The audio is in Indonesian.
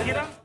Ada